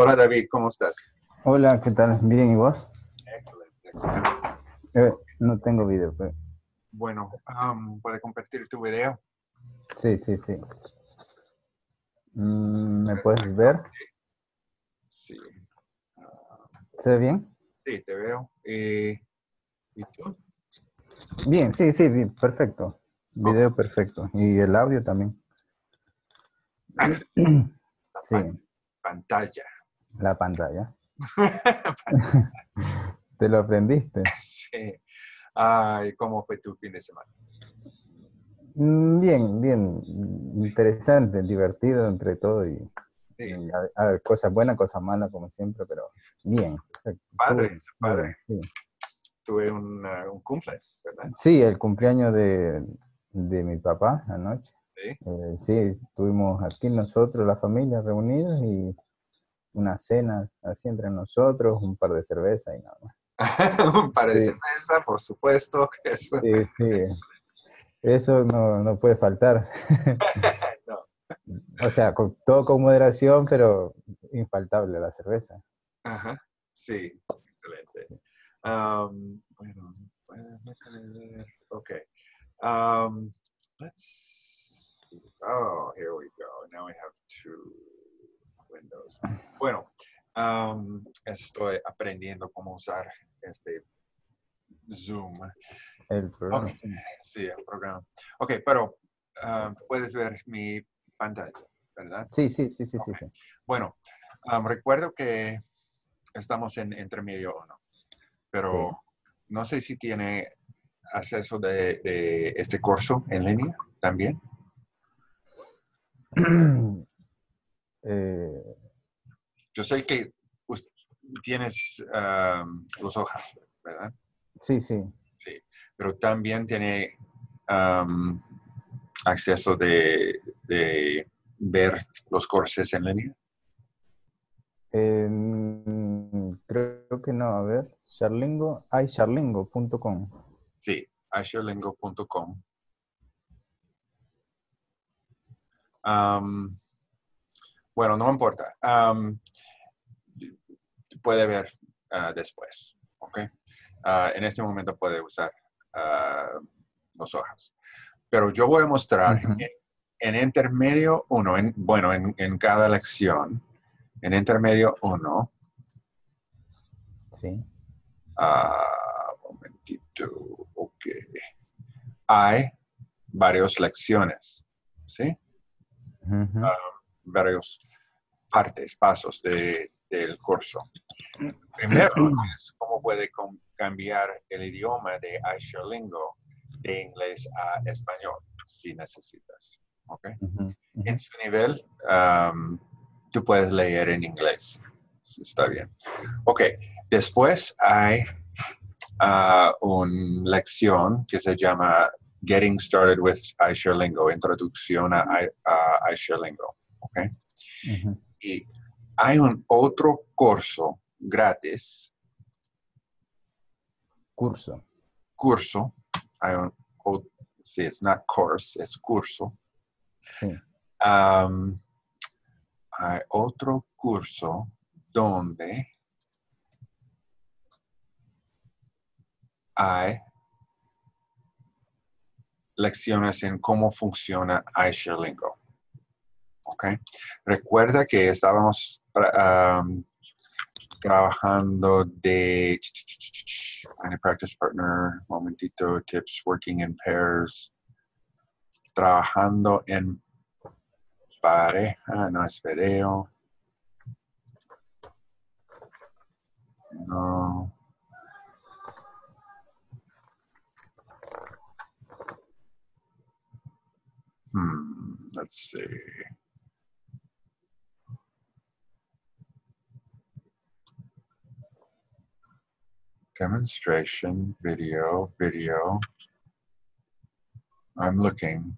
Hola David, ¿cómo estás? Hola, ¿qué tal? Bien, ¿y vos? Excelente, excelente. Eh, no tengo video, pero... Bueno, um, ¿puedes compartir tu video? Sí, sí, sí. Mm, ¿Me puedes ver? Sí. ¿Se ve bien? Sí, te veo. Eh, ¿Y tú? Bien, sí, sí, bien, perfecto. Video perfecto. Y el audio también. La Sí, pan- pantalla. La pantalla. ¿Te lo aprendiste? sí. Ay, ¿cómo fue tu fin de semana? Mm, Bien, bien. Interesante, divertido entre todo y, Sí, y a, a ver, cosas buenas, cosas malas, como siempre, pero bien. padre, padre. Sí. Tuve un, uh, un cumple, ¿verdad? Sí, el cumpleaños de, de mi papá anoche. Sí. Eh, sí, estuvimos aquí nosotros, la familia, reunidos y una cena así entre nosotros, un par de cervezas y nada más. un par de Sí. cerveza, por supuesto. eso- Sí, sí. Eso no, no puede faltar. no. O sea, con, todo con moderación, pero infaltable la cerveza. Ajá, sí, excelente. Um, bueno. Ok. Um, let's. Oh, here we go. Now we have two windows. Bueno, um, estoy aprendiendo cómo usar este Zoom. El programa. Ok. sí. Sí, el programa. Ok, pero puedes ver mi pantalla, ¿verdad? Sí, sí, sí, sí, sí, sí. Bueno, um, recuerdo que estamos en intermedio 1, pero Sí. no sé si tiene acceso de, de este curso en línea también. Eh, Yo sé que tienes um, los hojas, ¿verdad? sí, sí. Sí, pero también tiene um, acceso de, de ver los cursos en línea. Eh, creo que no, a ver. Charlingo, hay charlingo.com. Sí, asherlingo.com. Am, bueno, no importa. Puede ver ah, después, ¿ok? Ah, en este momento puede usar ah, los hojas. Pero yo voy a mostrar en, en intermedio 1, en, bueno, en, en cada lección, en intermedio 1, Sí. Momentito. Ok. Hay varias lecciones, ¿sí? Varios partes, pasos de- del curso. Primero es cómo puede cambiar el idioma de Aisholingo de inglés a español, si necesitas. ¿ok? Ujú, ujú. En su nivel, um, tú puedes leer en inglés. Está bien. Ok, después hay ah, una lección que se llama Getting Started with iShareLingo, Introducción a, I- a iShareLingo. Ok, Ujú. Y hay un otro curso gratis, Curso. curso, hay un, o- sí, es not course, es curso. Sí. Am, hay otro curso donde hay lecciones en cómo funciona iShareLingo. ¿Ok? Recuerda que estábamos am, trabajando de a practice partner, momentito, tips, working in pairs, trabajando en pareja, no es video. No. Hmm, let's see. Demonstration, video, video. I'm looking.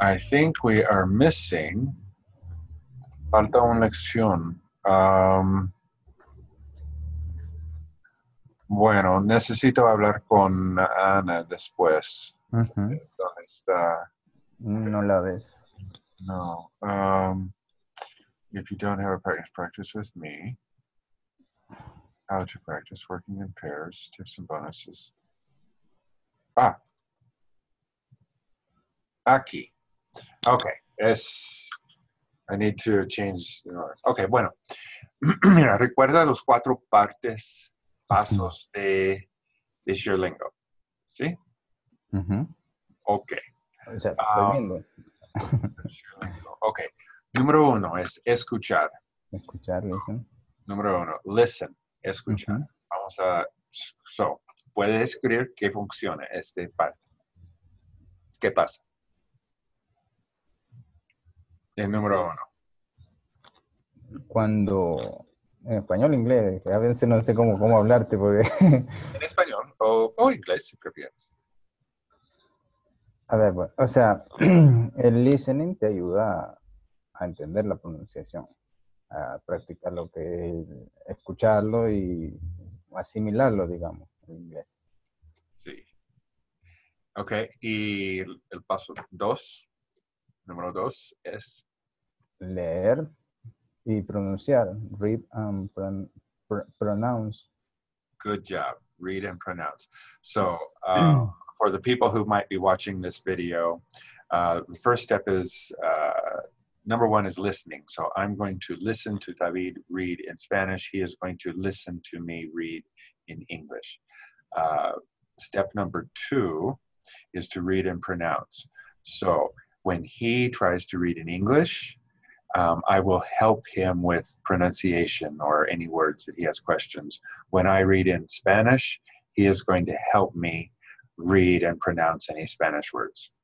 I think we are missing. Falta una lección. Um, Bueno, necesito hablar con Ana después. ¿Dónde está? No la ves. No. Um, if you don't have a practice, practice with me. How to practice working in pairs, tips and bonuses. Ah. Aquí. Okay. Es. I need to change. Okay, bueno. Mira, recuerda los cuatro partes, pasos de, de Sherlingo. ¿Sí? Ujú. Ok. O sea, Ah. estoy viendo. Sherlingo. Ok. Número uno es escuchar. Escuchar, listen. Número uno, listen, escuchar. Ujú. Vamos a, so, puede describir qué funciona este parte. ¿Qué pasa? El número uno. Cuando, en español inglés, a veces no sé cómo, cómo hablarte porque, En español o, o inglés si prefieres. A ver, bueno, o sea, el listening te ayuda a entender la pronunciación, a practicar lo que es escucharlo y asimilarlo, digamos, en inglés. Sí. Ok, y el, el paso dos, número dos es Leer y pronunciar, read and pron- pr- pronounce. good job. Read and pronounce. So, uh, for the people who might be watching this video, uh, the first step is uh, number one is listening. So, I'm going to listen to David read in Spanish. He is going to listen to me read in English. Uh, step number two is to read and pronounce. So, when he tries to read in English, um, I will help him with pronunciation or any words that he has questions. When I read in Spanish, he is going to help me read and pronounce any Spanish words.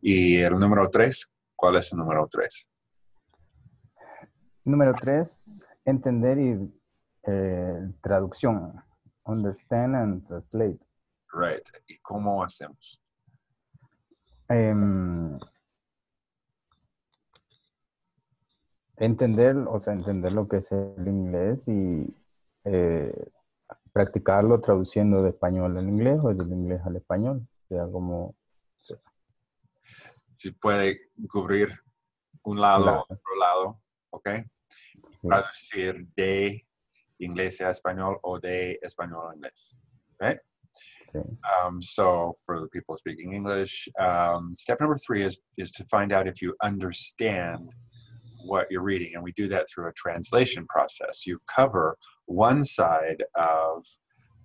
Y el número tres, ¿cuál es el número tres? Número tres, entender y eh, traducción. Understand and translate. Right. ¿Y cómo hacemos? Em, entender, o sea, entender lo que es el inglés y eh, practicarlo traduciendo de español al inglés o del inglés al español. Sea, como Si puede cubrir un lado Claro. otro lado, ¿ok? sí, Traducir de inglés a español o de español a inglés. ¿ok? sí. Um, so for the people speaking English, um, step number three is is to find out if you understand what you're reading, and we do that through a translation process. You cover one side of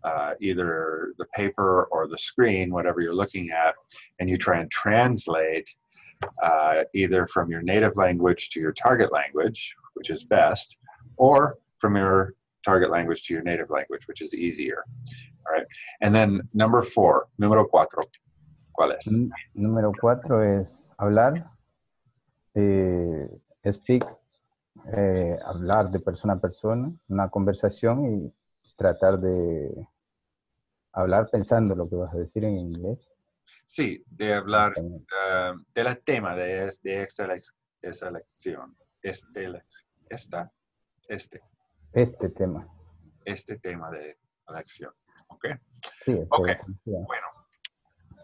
uh, either the paper or the screen, whatever you're looking at, and you try and translate uh, either from your native language to your target language, which is best, or from your target language to your native language, which is easier. All right. And then number four, número cuatro, ¿cuál es? Número cuatro es hablar, eh, speak, eh, hablar de persona a persona, una conversación y tratar de hablar pensando lo que vas a decir en inglés. Sí, de hablar Español. um, del tema de, de esta, lección. Este, esta, este, Este tema. este tema de la lección. ¿Ok? Sí, esa Ok. es la función. Bueno,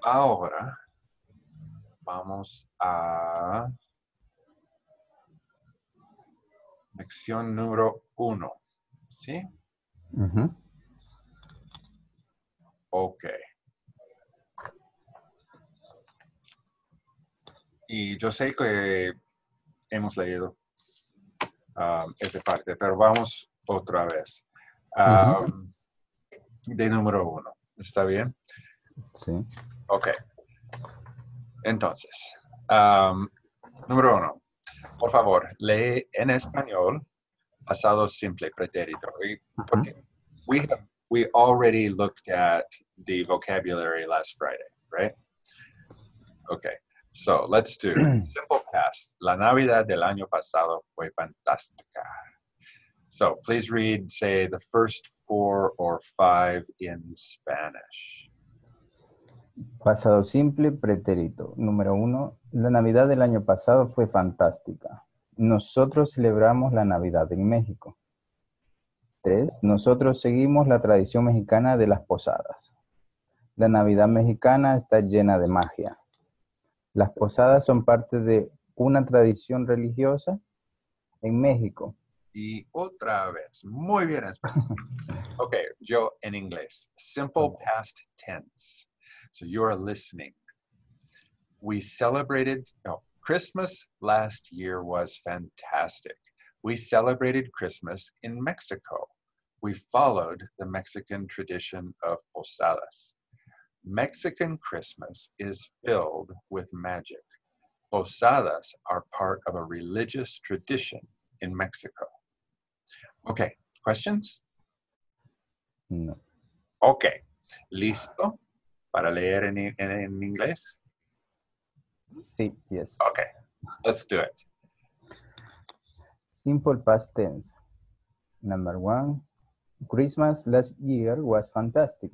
ahora vamos a lección número uno. ¿Sí? Ujú. Ok. Y yo sé que hemos leído um, esta parte, pero vamos otra vez. Um, De número uno. ¿Está bien? Sí. Ok. Entonces, um, número uno. Por favor, lee en español pasado simple pretérito. We have, we already looked at the vocabulary last Friday, right? Okay. So let's do simple past. La Navidad del año pasado fue fantástica. So please read, say, the first four or five in Spanish. Pasado simple, pretérito. Número uno, la Navidad del año pasado fue fantástica. Nosotros celebramos la Navidad en México. Tres, nosotros seguimos la tradición mexicana de las posadas. La Navidad mexicana está llena de magia. Las posadas son parte de una tradición religiosa en México. Y otra vez, muy bien. ok, yo en inglés. Simple past tense. So you are listening. We celebrated, no, Christmas last year was fantastic. We celebrated Christmas in Mexico. We followed the Mexican tradition of posadas. Mexican Christmas is filled with magic. Posadas are part of a religious tradition in Mexico. Okay, questions? No. Okay, ¿listo para leer en, en, en inglés? Sí, yes. Okay, let's do it. Simple past tense. Number one, Christmas last year was fantastic.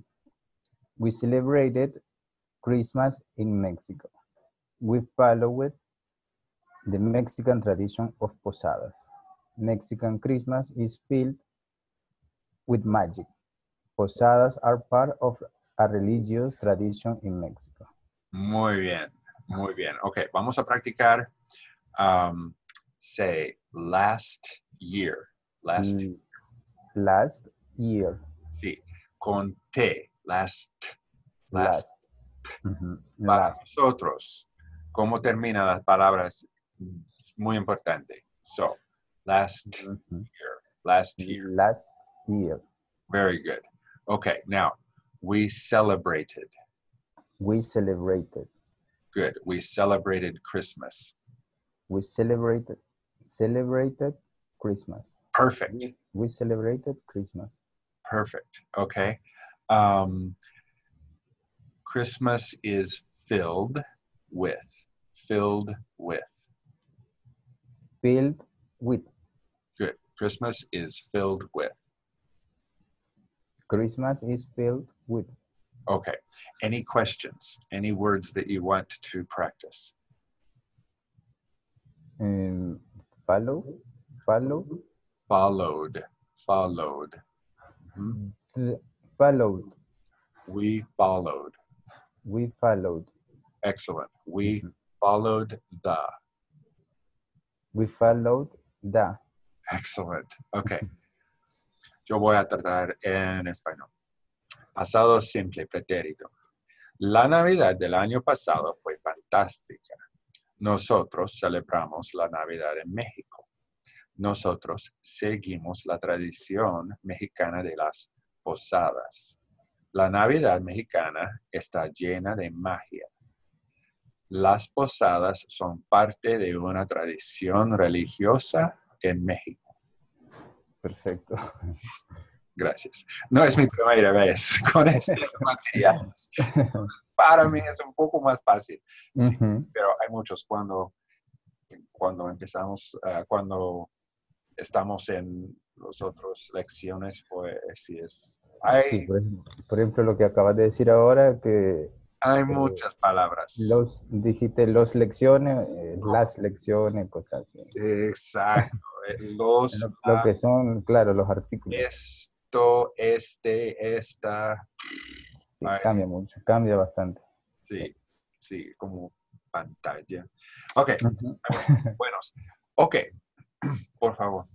We celebrated Christmas in Mexico. We followed the Mexican tradition of posadas. Mexican Christmas is filled with magic. Posadas are part of a religious tradition in Mexico. Muy bien, muy bien. Ok, vamos a practicar, um, say, last year. Last, Mm, Last year. sí, con T, last, last. Last. Para Last. nosotros, ¿cómo terminan las palabras? Es muy importante. So, last year, last year. Last year. Very good. Okay, now, we celebrated. We celebrated. Good. We celebrated Christmas. We celebrated. Celebrated Christmas. Perfect. We celebrated Christmas. Perfect. Okay. Um, Christmas is filled with. Filled with. Filled with. Good. Christmas is filled with. Christmas is filled with. Okay. Any questions? Any words that you want to practice? Um, follow. Follow. Followed. Followed. Mhm. Followed. We followed. We followed. Excellent. We followed the. We followed the. Excellent. Okay. Yo voy a tratar en español. Pasado simple, pretérito. La Navidad del año pasado fue fantástica. Nosotros celebramos la Navidad en México. Nosotros seguimos la tradición mexicana de las posadas. La Navidad mexicana está llena de magia. Las posadas son parte de una tradición religiosa en México. Perfecto. Gracias. No es mi primera vez con este material. Para mí es un poco más fácil, Sí. Ujú. pero hay muchos cuando, cuando empezamos, ah, cuando estamos en las otras lecciones, pues sí es. Hay, Sí, por ejemplo, por ejemplo, lo que acabas de decir ahora, que hay muchas palabras. los, dijiste los lecciones, eh, las lecciones, cosas así. Exacto. eh, Los, Lo, lo que son, claro, los artículos. Esto, este, esta. Sí, cambia mucho, cambia bastante. Sí, sí, como pantalla. Ok, Ujú. buenos. Ok, por favor.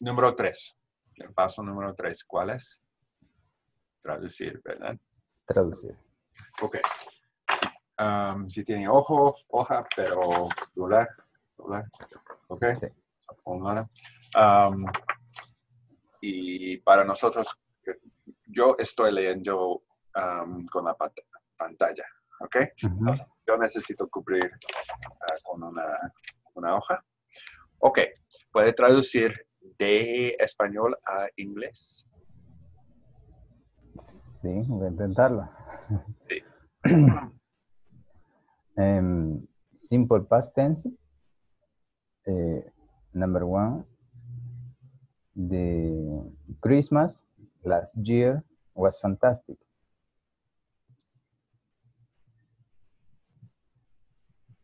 Número tres. El paso número tres, ¿cuál es? Traducir, ¿verdad? Traducir. Ok. Um, si tiene ojo, hoja, pero dólar, dólar. Ok, Sí. Um, y para nosotros, yo estoy leyendo um, con la pat- pantalla, ¿ok? Yo necesito cubrir ah, con una, una hoja. Ok, ¿puede traducir de español a inglés? Sí, voy a intentarlo. Sí. Em, simple past tense. Eh, number one. The Christmas last year was fantastic.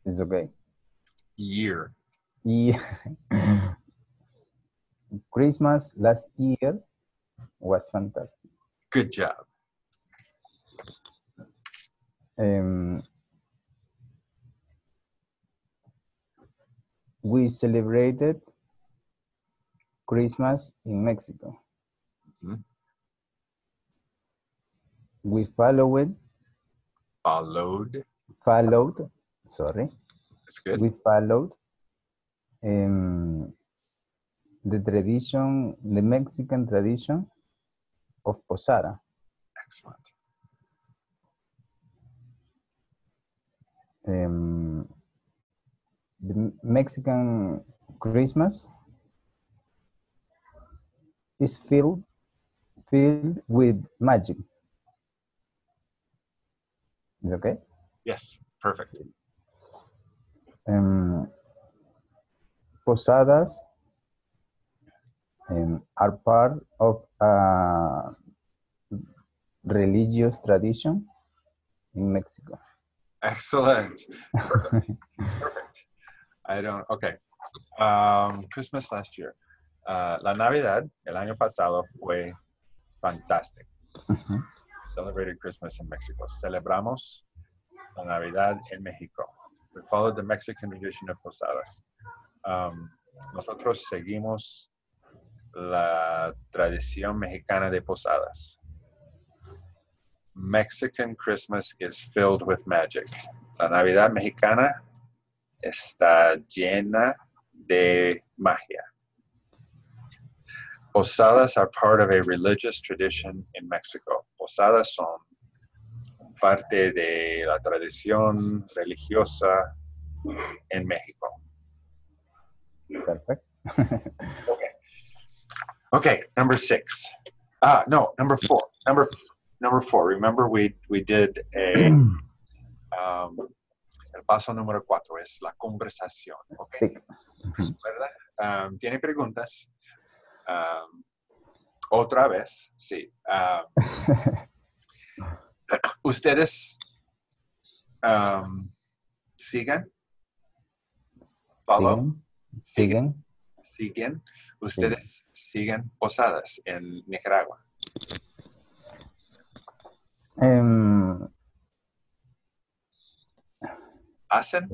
It's okay. Year. Yeah. Christmas last year was fantastic. Good job. Um, we celebrated Christmas in Mexico. Mhm. We followed, Followed. followed, sorry, That's good. we followed um, the tradition, the Mexican tradition of posada. Excellent. Um, the Mexican Christmas is filled filled with magic. Is okay? Yes. Perfect. Um, posadas um, are part of a religious tradition in Mexico. Excellent. Perfect. Perfect. I don't. Okay. Um, Christmas last year. Uh, la Navidad el año pasado fue fantástico. Ujú. Celebrated Christmas in Mexico. Celebramos la Navidad en México. We followed the Mexican tradition of posadas. Um, nosotros seguimos la tradición mexicana de posadas. Mexican Christmas is filled with magic. La Navidad mexicana está llena de magia. Posadas are part of a religious tradition in Mexico. Posadas son parte de la tradición religiosa en México. Perfect. Okay. Okay, number six. Ah, no, number four. Number number four. Remember we we did a um, el paso número cuatro es la conversación. Okay, ¿verdad? Um, ¿Tiene preguntas? Um, otra vez, sí. Um, ustedes um. Siguen. Siguen. siguen, ustedes siguen posadas en Nicaragua. Em, ¿Hacen?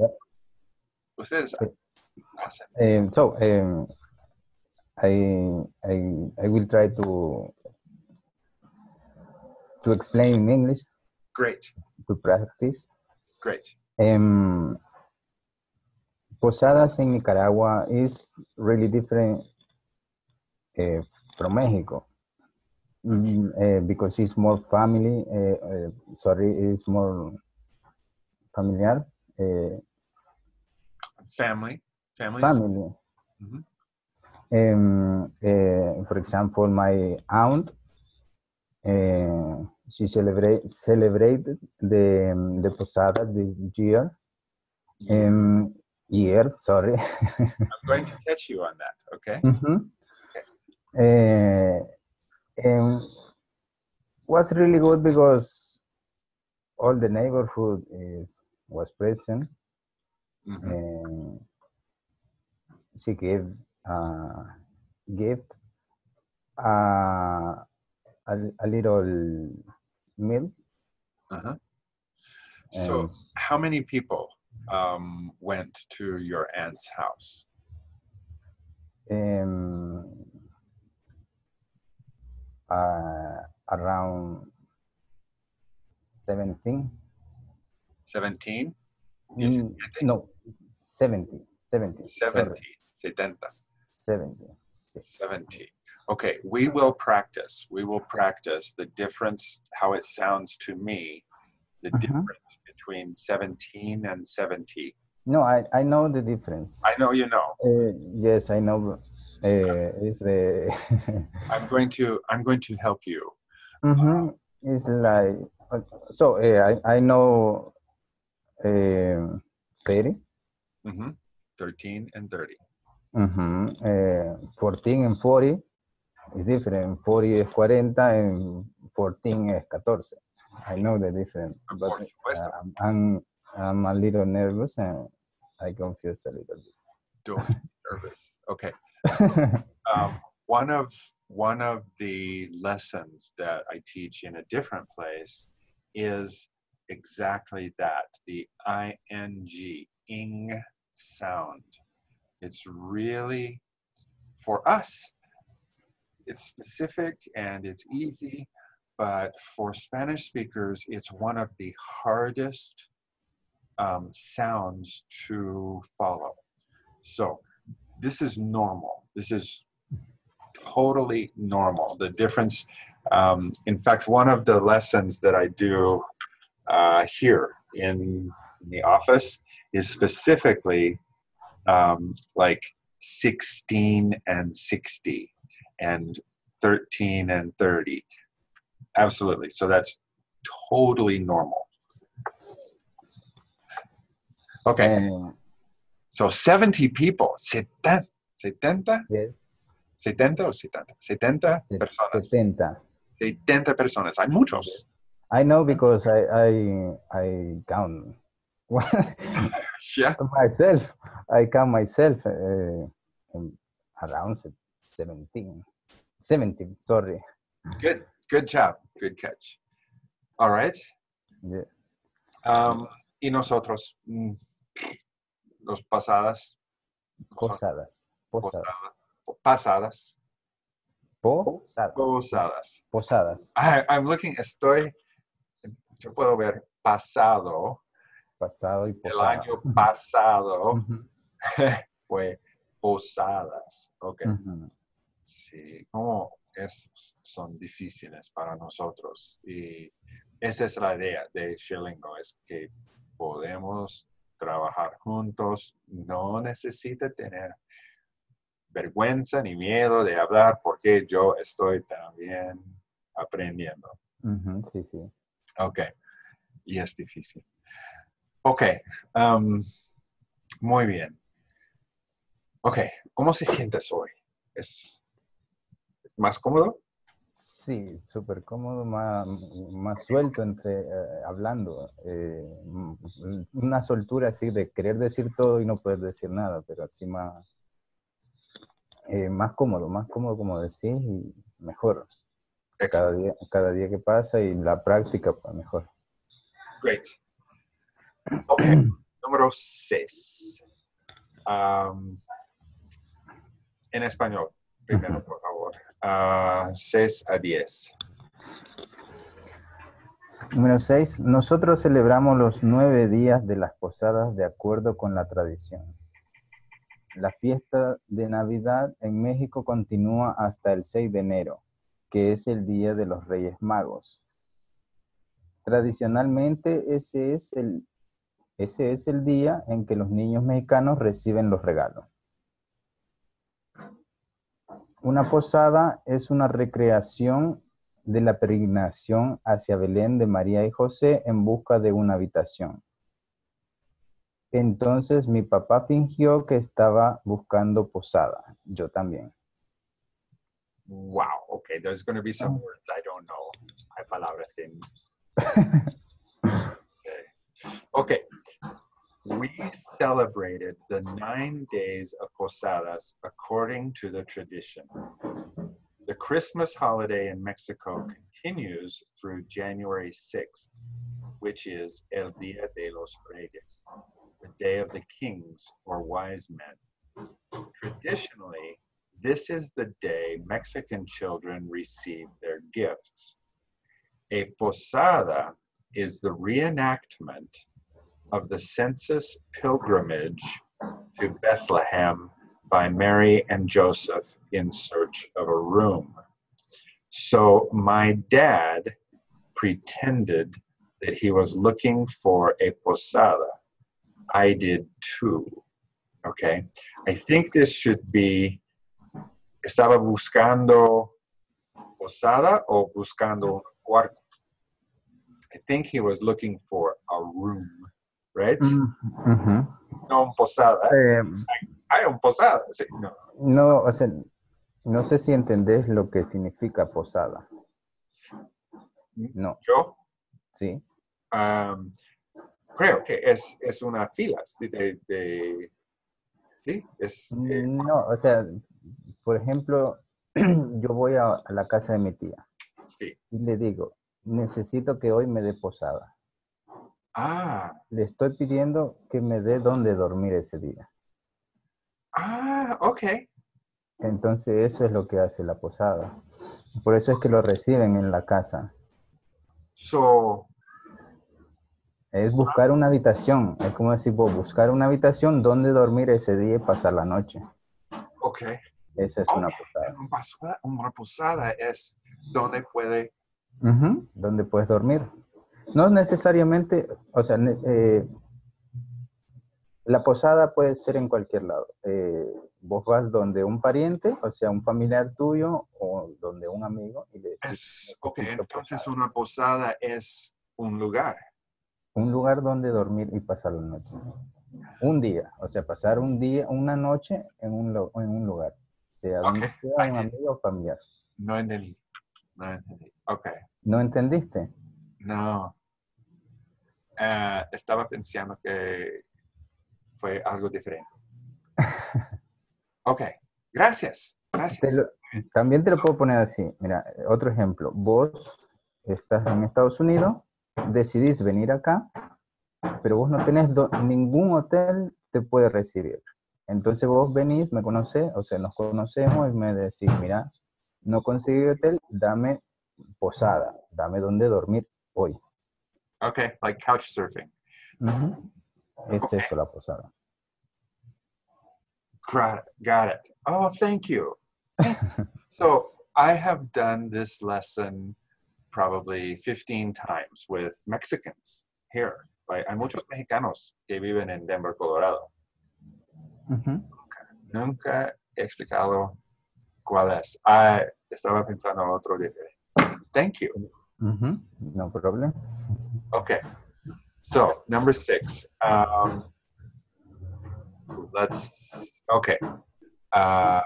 Ustedes hacen. Um, so um, I, I I will try to to explain in English Great, to practice. great. Um, Posadas in Nicaragua is really different uh, from Mexico Mm, uh, because it's more family. Uh, sorry, it's more familiar. Uh, Family, family. family. Mhm. Um, uh, for example, my aunt, uh, she celebrate celebrated the the posada this year. Um, year, sorry. I'm going to catch you on that, okay? Mhm. Uh, and was really good because all the neighborhood is was present. Mhm. and she gave gift uh, a, a little meal. Uh-huh. So, how many people um, went to your aunt's house? um, uh, around 17 17? Mm, no 70 70 70, 70, 70 70. Okay, we will practice. We will practice the difference, how it sounds to me, the Mhm. difference between 17 and 70. no I, I know the difference I know you know. uh, yes I know uh, it's the I'm going to I'm going to help you. Mm-hmm. It's like uh, so. Uh, I I know um, thirty. hmm 13 and 30. Uh, Fourteen and forty is different. Forty is cuarenta and fourteen is catorce. I know the difference, but uh, I'm I'm a little nervous and I confuse a little Don't be nervous. Okay. Um, one of one of the lessons that I teach in a different place is exactly that the ing, ing sound. It's really, for us, it's specific and it's easy, but for Spanish speakers, it's one of the hardest um, sounds to follow. So this is normal. This is totally normal. The difference, um, in fact, one of the lessons that I do uh, here in, in the office is specifically um, like 16 and 60 and 13 and 30. Absolutely. So that's totally normal. Okay. So 70 people, 70, 70, yes, 70 o 70, 70 se- personas. 70. 70 personas. Hay muchos. I know because I I I count Yeah. myself. I count myself uh, around se- 17. 17, sorry. Good. Good job. Good catch. All right. Yeah. Um, y nosotros, mm, los pasadas, Posadas. Posadas. pasadas, Posadas. posadas. Posadas. I, I'm looking, estoy, yo puedo ver pasado, Pasado y el posada. año pasado fue posadas. Ok. Sí, como es, son difíciles para nosotros. Y esa es la idea de Shillingo, es que podemos trabajar juntos, no necesita tener vergüenza ni miedo de hablar porque yo estoy también aprendiendo. Sí, sí. Ok, y es difícil. Ok, um, muy bien. Ok, ¿cómo se sientes hoy? ¿Es más cómodo? Sí, súper cómodo, más, más suelto entre eh, hablando. eh, una soltura así de querer decir todo y no poder decir nada, pero así más, eh, más cómodo, más cómodo como decís y mejor. Cada día, cada día que pasa y la práctica, pues mejor. Great. Ok, número 6. en español, primero, por favor. 6 a 10. Número 6. Nosotros celebramos los nueve días de las posadas de acuerdo con la tradición. La fiesta de Navidad en México continúa hasta el 6 de enero, que es el Día de los Reyes Magos. Tradicionalmente ese es el, ese es el día en que los niños mexicanos reciben los regalos. Una posada es una recreación de la peregrinación hacia Belén de María y José en busca de una habitación. Entonces mi papá fingió que estaba buscando posada. Yo también. Wow, okay, there's going to be some words I don't know. Hay palabras que... okay. okay. We celebrated the nine days of posadas according to the tradition. The Christmas holiday in Mexico continues through January 6th, which is El Día de los Reyes, the Day of the Kings or Wise Men. Traditionally, this is the day Mexican children receive their gifts. A posada is the reenactment of the census pilgrimage to Bethlehem by Mary and Joseph in search of a room. So my dad pretended that he was looking for a posada. I did too. Okay. I think this should be estaba buscando posada o buscando cuarto. I think he was looking for a room, right? No un posada. Eh, Hay un posada. Sí, no. no, o sea, no sé si entendés lo que significa posada. No, Yo sí. um, creo que es, es una fila de, de- sí, es eh, No, o sea, por ejemplo, yo voy a, a la casa de mi tía Sí. y le digo, necesito que hoy me dé posada. Ah, Le estoy pidiendo que me dé dónde dormir ese día. ah, ok. Entonces eso es lo que hace la posada. Por eso es que lo reciben en la casa. So, Es buscar una habitación. Es como decir, vos, buscar una habitación donde dormir ese día y pasar la noche. ok. Esa es una posada. Una posada, una posada es donde puede... Ujú, Donde puedes dormir. No necesariamente, o sea, eh, la posada puede ser en cualquier lado. Eh, vos vas donde un pariente, o sea, un familiar tuyo o donde un amigo y le decís, Es, ok, entonces posada. una posada es un lugar. un lugar donde dormir y pasar la noche. Un día, o sea, pasar un día, una noche en un, en un lugar, sea donde Ok, sea un amigo o familiar. No entendí. No entendí. Ok. ¿No entendiste? No. Eh, estaba pensando que fue algo diferente. Ok. Gracias. Te Gracias. lo- también te lo puedo poner así. Mira, otro ejemplo. Vos estás en Estados Unidos, decidís venir acá, pero vos no tenés do- ningún hotel te puede recibir. Entonces vos venís, me conocés, o sea, nos conocemos y me decís, mira, no conseguí hotel, dame posada, dame donde dormir hoy. Ok, like couch surfing. Ujú. Es Ok. eso la posada. Got it. Got it. Oh, thank you. so I have done this lesson probably 15 times with Mexicans here. Right? Hay muchos mexicanos que viven en Denver, Colorado. Ujú. Nunca he explicado cuál es. Ah, estaba pensando en otro diferente. Thank you. Ujú. No problem. Okay. So number six. Um, let's. Okay. Ah,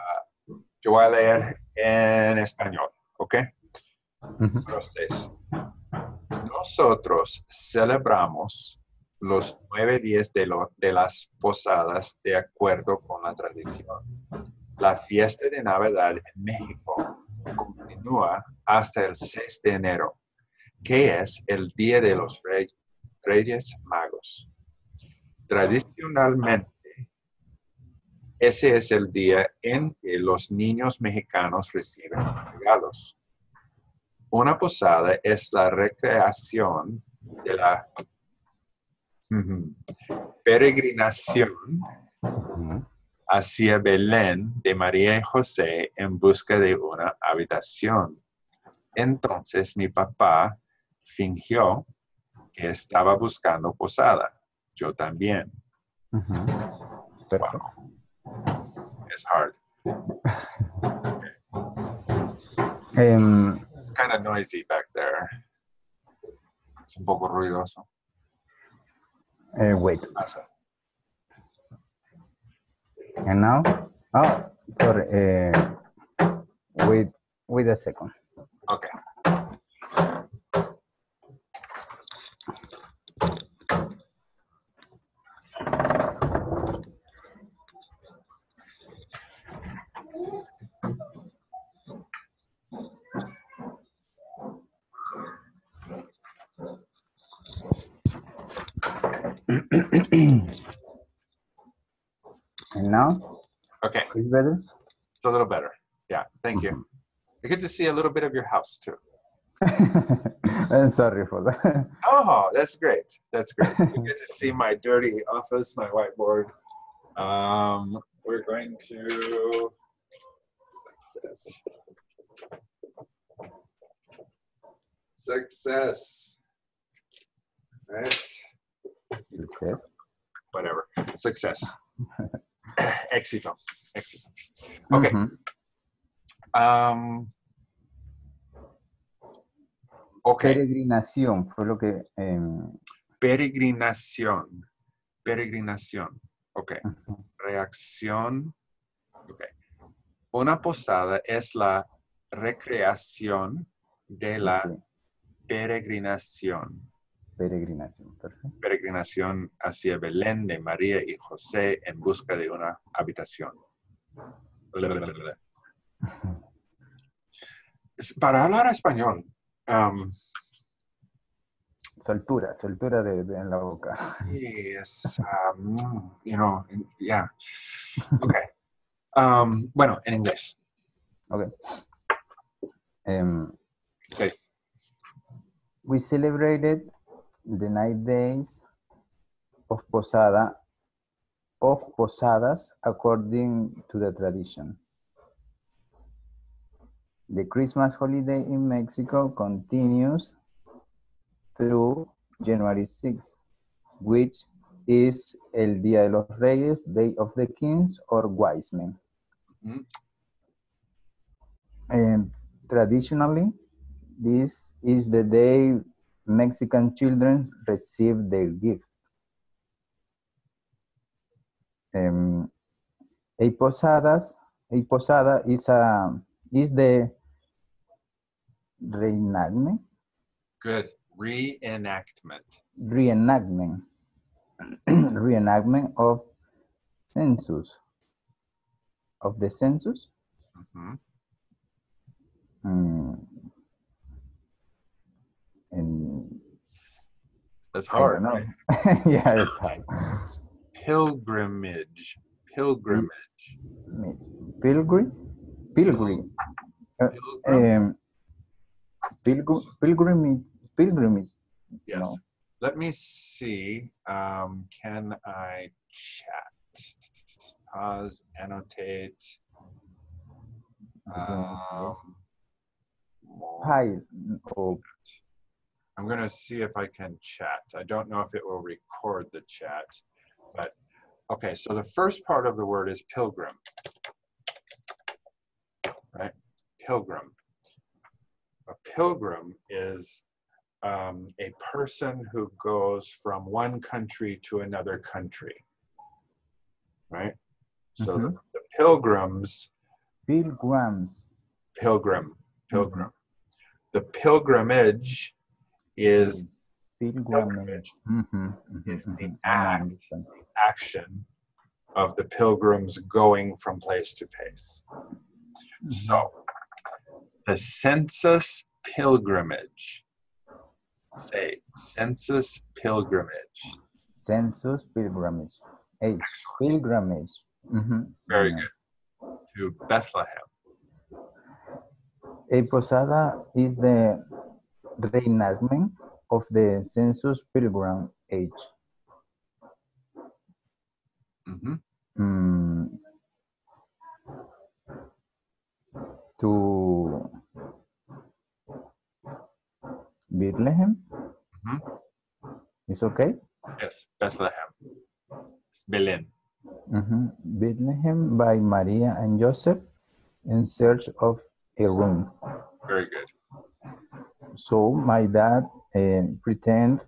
yo voy a leer en español. Okay. Ujú. Número seis. Nosotros celebramos los nueve días de, lo- de las posadas de acuerdo con la tradición. La fiesta de Navidad en México continúa hasta el 6 de enero, que es el Día de los Rey- Reyes Magos. Tradicionalmente, ese es el día en que los niños mexicanos reciben regalos. Una posada es la recreación de la peregrinación hacia Belén de María y José en busca de una habitación. Entonces mi papá fingió que estaba buscando posada. Yo también. Ujú. Perfecto. It's hard. Em, It's kind of noisy back there. Es un poco ruidoso. eh, wait. Pasa. And now? Oh, sorry. eh, wait, wait a second. Okay. And now? Okay. Is better? It's a little better. Yeah. Thank you. I get to see a little bit of your house too. I'm sorry for that. Oh, that's great. That's great. you get to see my dirty office, my whiteboard. Um, we're going to success. Success. Right? Success. Whatever. Success. Éxito. Éxito. Um, okay. Peregrinación fue lo que... em, Peregrinación. Peregrinación. Ok. Reacción. Ok. Una posada es la recreación de la Sí, peregrinación. Peregrinación, perfecto. Peregrinación hacia Belén de María y José en busca de una habitación. para hablar español, um, Soltura, soltura de, de- en la boca. es, um, you know, yeah. Okay. Um, bueno, en inglés. Okay. Em, Sí. we celebrated the nine days of Posada of Posadas according to the tradition. The Christmas holiday in Mexico continues through January 6, which is El Día de los Reyes, Day of the Kings, or Wise Men. Mhm. And traditionally, this is the day Mexican children receive their gift. Um, a posadas, a posada is a is the reenactment, Good. Reenactment. reenactment, reenactment of census, of the census. Mhm. Mm. And That's hard. right? yeah, it's hard. Pilgrimage. Pilgrimage. Pilgrim, pilgrim, Pilgrim? um, pilgrim, pilgrimage, pilgrimage. Yes. No. Let me see. Um, can I chat? Pause, annotate. Um. Hi, oh, I'm going to see if I can chat. I don't know if it will record the chat, but okay. So the first part of the word is pilgrim, right? Pilgrim. A pilgrim is um, a person who goes from one country to another country, right? So the, the pilgrims pilgrims. pilgrim, pilgrim. The pilgrimage is Pilgrimage. Mhm, mhm, Is the. Act. understand. action of the pilgrims going from place to place. So, the census pilgrimage. Say, census pilgrimage. Census pilgrimage. H. Pilgrimage. Mhm. Very Yeah. good. To Bethlehem. A posada is the reenactment of the census pilgrim age. Mhm. Mm, to Bethlehem. Mhm. It's okay. Yes, Bethlehem. It's Belén. Mhm. Bethlehem by Maria and Joseph in search of a room. Very good. So my dad uh, pretend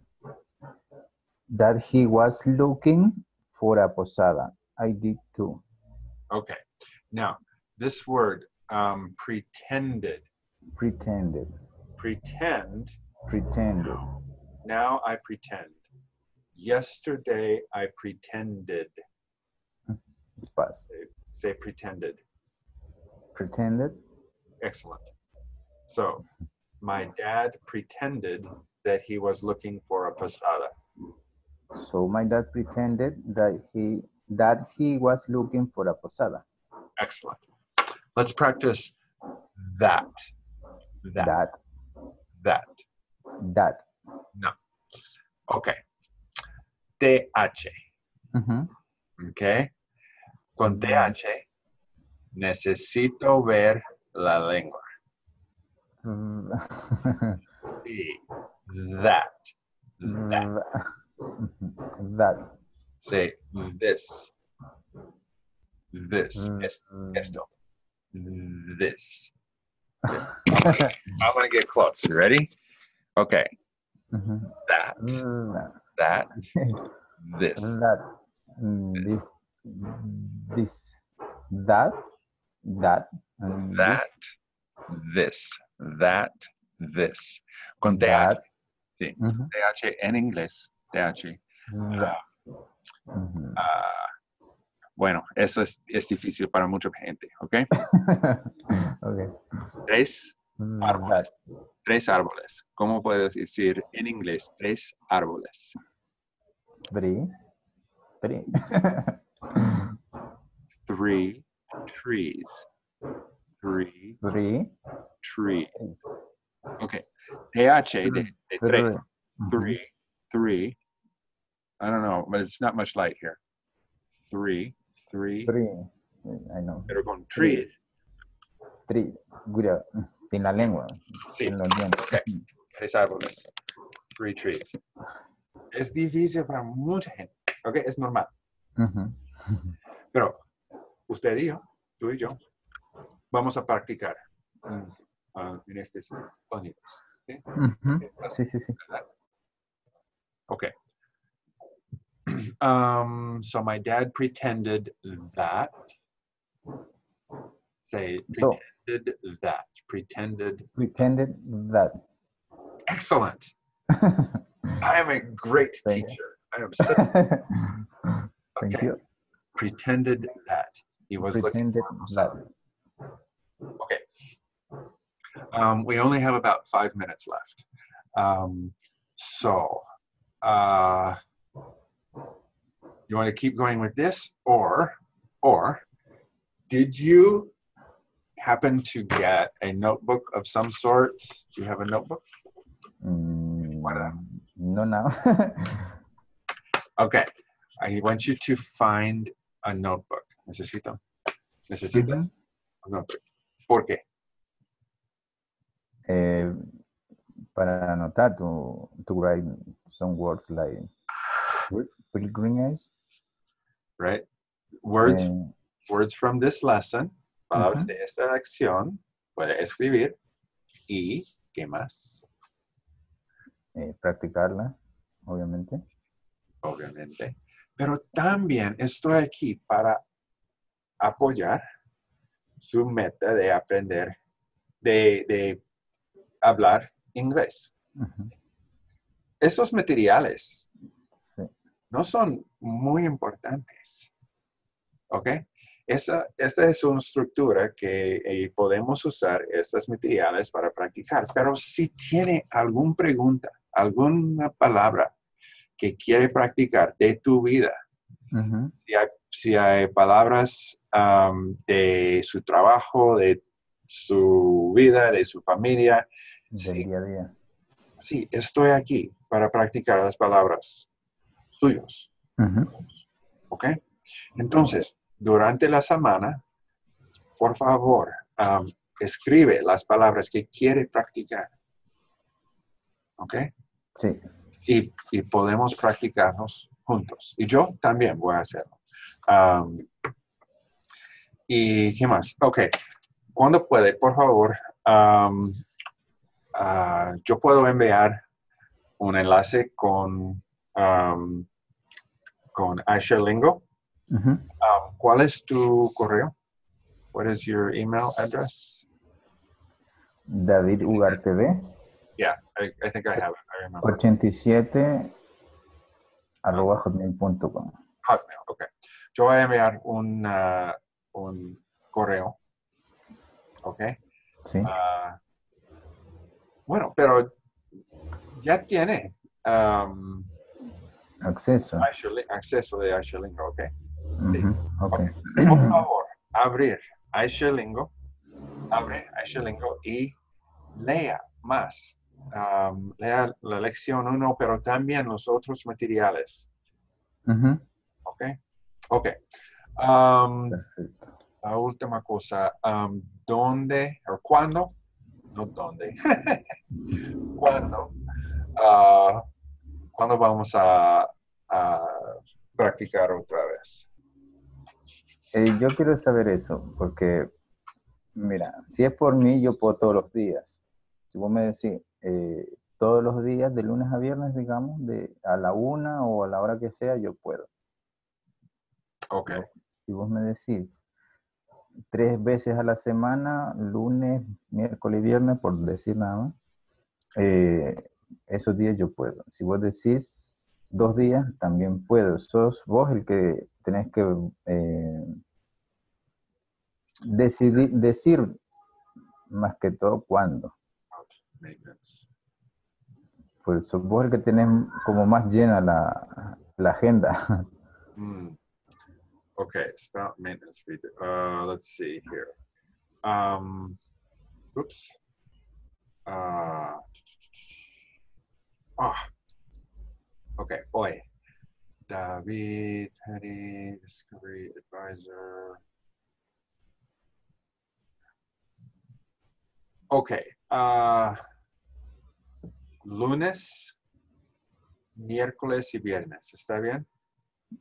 that he was looking for a posada. I did too. Okay. Now, this word, um, pretended. Pretended. Pretend Pretended. Now I pretend. Yesterday I pretended. Pass. Say pretended. Pretended. Excellent. So my dad pretended that he was looking for a posada. So my dad pretended that he that he was looking for a posada. Excellent. Let's practice that. That. That That. that. Okay. TH. Mhm. Okay. Con TH necesito ver la lengua. That. That. That. Say this. This. Mm, mm. Esto. This. I'm gonna get close. You ready? Okay. That. That. This. that. This. This. That. That. and this, That. This. That. This. Con TH. That. Sí. Mhm. TH en inglés. TH. Mhm. Ah, bueno, eso es, es difícil para mucha gente, ¿ok? okay. Tres, Árboles. Tres árboles. ¿Cómo puedes decir en inglés tres árboles? Three. Three. Three trees. Three Three. trees. Okay. TH de, de tres. Three. Three. I don't know, but it's not much light here. Three. Three. Three. I know. Pero con trees. Trees. Cuidado. Sin la lengua. Sí. Sin los dientes. Ok. Tres árboles. Three trees. Es difícil para mucha gente. Ok, es normal. Pero usted y yo, tú y yo, vamos a practicar mm, ah, en estos sonidos. ¿sí? Ujú. Sí, sí, sí. Okay. Um, so my dad pretended that. Say So- pretended that. Pretended. Pretended that. Excellent. I am a great Thank you. teacher. I am so, Thank you. Pretended that he was looking Pretended for that. Okay. Um, we only have about five minutes left. Um, so, uh, you want to keep going with this, or, or, did you happen to get a notebook of some sort? Do you have a notebook? Mm, no now. Okay. I want you to find a notebook. Necesito. Necesitas Ujú. un notebook. ¿Por qué? Eh, para anotar to, to write some words like pilgrimage. Right? Words eh, words from this lesson, palabras de esta lección, puede escribir y ¿qué más? eh, practicarla, obviamente. Obviamente. Pero también estoy aquí para apoyar su meta de aprender, de, de hablar inglés. Esos materiales Sí. no son muy importantes. ¿Ok? Esa, esta es una estructura que eh, podemos usar estos materiales para practicar, pero si tiene alguna pregunta, alguna palabra que quiere practicar de tu vida, si hay, si hay palabras de su trabajo, de su vida, de su familia, Del Sí. día a día. sí, estoy aquí para practicar las palabras suyos. Ujú. ¿Ok? Entonces, durante la semana, por favor, escribe las palabras que quiere practicar. ¿Ok? Sí. Y, y podemos practicarnos juntos. Y yo también voy a hacerlo. Am, ¿Y qué más? Ok. Cuando puede, por favor, am, ah, yo puedo enviar un enlace con, am, con Asher Lingo. Um, ¿Cuál es tu correo? What is your email address? David Ugarte B, Yeah, I, I think I have it. I remember. 87 arroba hotmail.com. Hotmail, okay. Yo voy a enviar un, uh, un correo. Ok. Sí. Ah, bueno, pero ya tiene um, Acceso. Acceso de Asherlingo, ok. Ujú. Ok. Por favor, abrir Asherlingo, abre Asherlingo y lea más. Um, lea la lección 1, pero también los otros materiales. ¿Ok? Ok. Um, la última cosa. um, ¿Dónde o cuándo? No dónde. ¿Cuándo? ah, ¿Cuándo vamos a, a practicar otra vez? Eh, yo quiero saber eso, porque, mira, si es por mí, yo puedo todos los días. Si vos me decís, eh, todos los días, de lunes a viernes, digamos, de a la una o a la hora que sea, yo puedo. Ok. Si vos me decís tres veces a la semana, lunes, miércoles y viernes, por decir nada más, eh, esos días yo puedo. Si vos decís dos días, también puedo. Sos vos el que tenés que eh, decidir, decir más que todo cuándo. About maintenance. Pues supongo que tienes como más llena la, la agenda. Hmm. Okay, spout maintenance fee. Uh, let's see here. Um, oops. Uh, ah. Okay, hoy. David, Petty, Discovery Advisor. Okay. Uh, lunes, miércoles y viernes. ¿Está bien?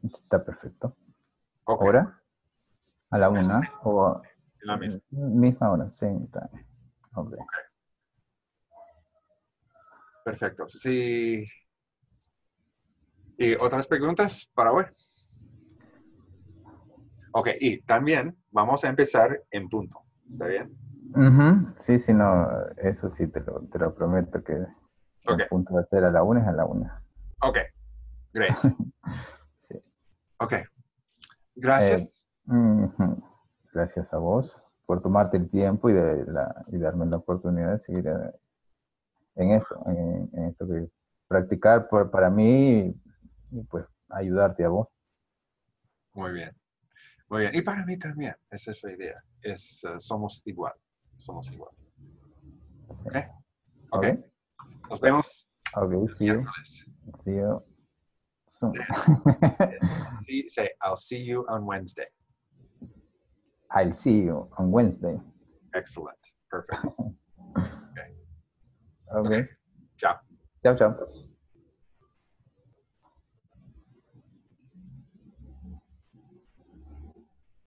Está perfecto. Ok. ¿Hora? A la una o La misma. misma hora, sí. está bien. Ok. Perfecto. Sí. ¿Y otras preguntas para hoy? Ok, y también vamos a empezar en punto. ¿Está bien? Ujú, Sí, sí, no, eso sí, te lo, te lo prometo que Ok. el punto de ser a la una es a la una. Ok, great. Sí. Ok. Gracias. Ujú. Gracias a vos por tomarte el tiempo y, de la, y darme la oportunidad de seguir eh, en esto, en, en esto que practicar por, para mí y, pues ayudarte a vos. Muy bien. Muy bien. Y para mí también, esa es la idea. Es, eh, somos igual. Somos igual. Sí. Ok. Nos vemos Ok, see you. See you soon. See, say, I'll see you on Wednesday. I'll see you on Wednesday. Excellent. Perfect. Ok. Chao. Chao, chao.